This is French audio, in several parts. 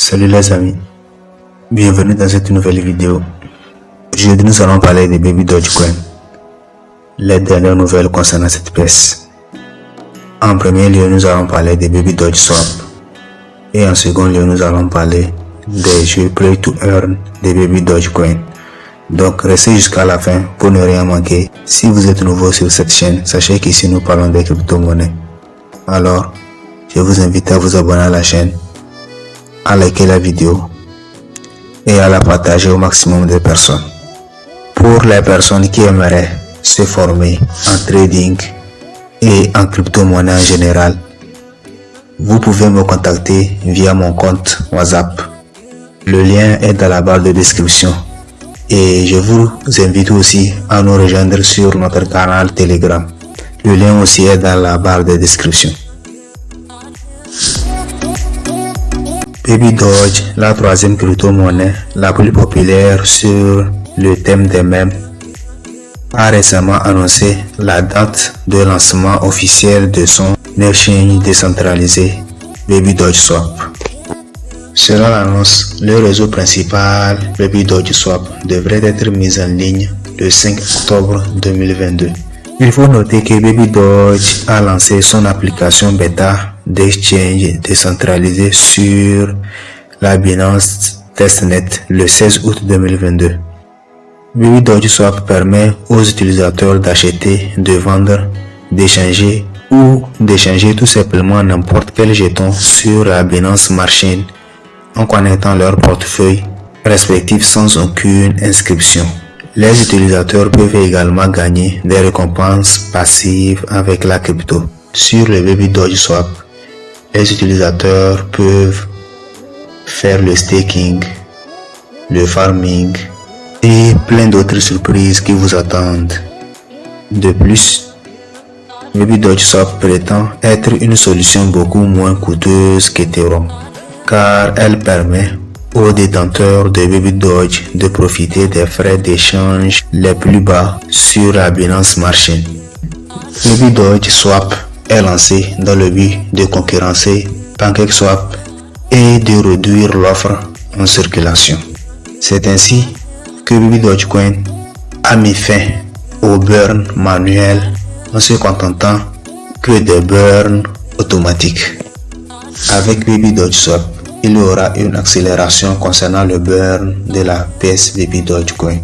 Salut les amis, bienvenue dans cette nouvelle vidéo. Aujourd'hui nous allons parler de Baby Dogecoin, les dernières nouvelles concernant cette pièce. En premier lieu nous allons parler de Baby Doge Swap et en second lieu nous allons parler des jeux Play to Earn de Baby Dogecoin. Donc restez jusqu'à la fin pour ne rien manquer. Si vous êtes nouveau sur cette chaîne, sachez qu'ici nous parlons des crypto-monnaies. Alors, je vous invite à vous abonner à la chaîne à liker la vidéo et à la partager au maximum de personnes. Pour les personnes qui aimeraient se former en trading et en crypto-monnaie en général, vous pouvez me contacter via mon compte WhatsApp. Le lien est dans la barre de description. Et je vous invite aussi à nous rejoindre sur notre canal Telegram. Le lien aussi est dans la barre de description. Baby Doge, la troisième crypto-monnaie la plus populaire sur le thème des mèmes, a récemment annoncé la date de lancement officiel de son exchange décentralisé Baby Doge Swap. Selon l'annonce, le réseau principal Baby Doge Swap devrait être mis en ligne le 5 octobre 2022. Il faut noter que Baby Doge a lancé son application bêta d'exchange décentralisé sur la Binance Testnet le 16 août 2022. Baby Doge Swap permet aux utilisateurs d'acheter, de vendre, d'échanger ou d'échanger tout simplement n'importe quel jeton sur la Binance Machine en connectant leur portefeuille respectif sans aucune inscription. Les utilisateurs peuvent également gagner des récompenses passives avec la crypto. Sur le Baby Doge Swap, les utilisateurs peuvent faire le staking, le farming et plein d'autres surprises qui vous attendent. De plus, Baby Doge Swap prétend être une solution beaucoup moins coûteuse qu'Ethereum car elle permet aux détenteurs de Baby Doge de profiter des frais d'échange les plus bas sur la Binance Machine. Baby Doge Swap est lancé dans le but de concurrencer PancakeSwap et de réduire l'offre en circulation. C'est ainsi que Baby Dogecoin a mis fin au burn manuel en se contentant que des burns automatiques. Avec Baby Doge Swap, il y aura une accélération concernant le burn de la Baby Dogecoin.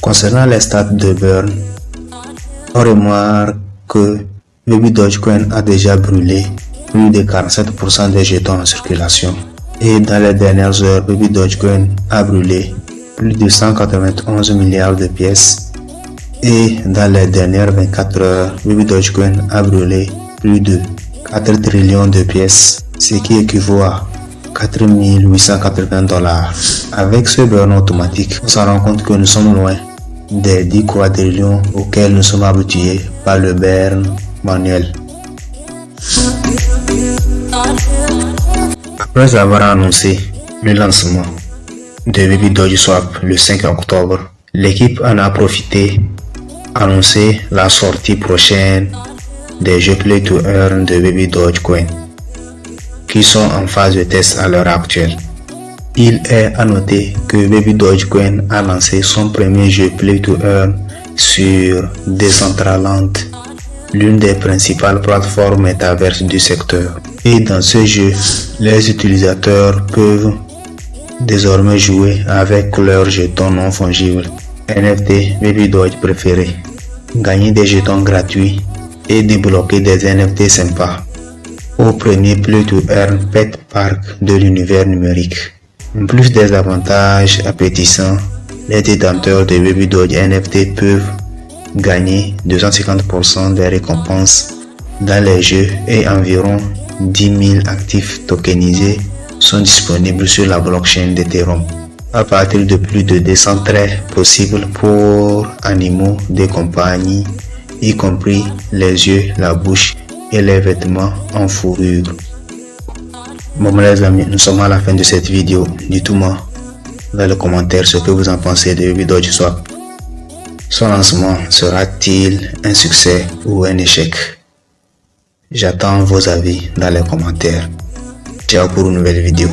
Concernant les stades de burn, on remarque que Baby Dogecoin a déjà brûlé plus de 47% des jetons en circulation. Et dans les dernières heures, Baby Dogecoin a brûlé plus de 191 milliards de pièces. Et dans les dernières 24 heures, Baby Dogecoin a brûlé plus de 4 trillions de pièces, ce qui équivaut à 4880 dollars. Avec ce burn automatique, on se rend compte que nous sommes loin des 10 quadrillions auxquels nous sommes habitués par le burn manuel. Après avoir annoncé le lancement de Baby Doge Swap le 5 octobre, l'équipe en a profité annoncer la sortie prochaine des jeux Play to Earn de Baby Dogecoin qui sont en phase de test à l'heure actuelle. Il est à noter que Baby Dogecoin a lancé son premier jeu Play to Earn sur Decentraland, l'une des principales plateformes métaverses du secteur. Et dans ce jeu, les utilisateurs peuvent désormais jouer avec leurs jetons non fongibles, NFT Baby Doge préféré, gagner des jetons gratuits et débloquer des NFT sympas premier Play to Earn Pet Park de l'univers numérique. En plus des avantages appétissants, les détenteurs de Baby Doge NFT peuvent gagner 250% des récompenses dans les jeux et environ 10 000 actifs tokenisés sont disponibles sur la blockchain d'Ethereum à partir de plus de 200 traits possibles pour animaux de compagnie, y compris les yeux, la bouche et les vêtements en fourrure. Bon les amis, nous sommes à la fin de cette vidéo. Dites-moi dans les commentaires ce que vous en pensez de Baby Dodge Swap. Son lancement sera-t-il un succès ou un échec? J'attends vos avis dans les commentaires. Ciao pour une nouvelle vidéo.